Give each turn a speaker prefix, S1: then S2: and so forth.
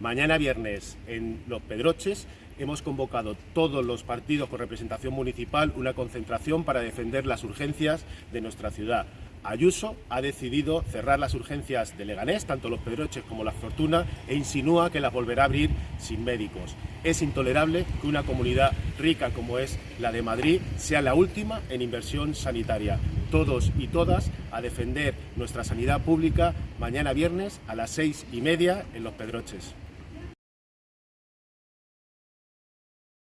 S1: Mañana viernes en Los Pedroches hemos convocado todos los partidos con representación municipal una concentración para defender las urgencias de nuestra ciudad. Ayuso ha decidido cerrar las urgencias de Leganés, tanto los Pedroches como las Fortuna, e insinúa que las volverá a abrir sin médicos. Es intolerable que una comunidad rica como es la de Madrid sea la última en inversión sanitaria. Todos y todas a defender nuestra sanidad pública mañana viernes a las seis y media en Los Pedroches.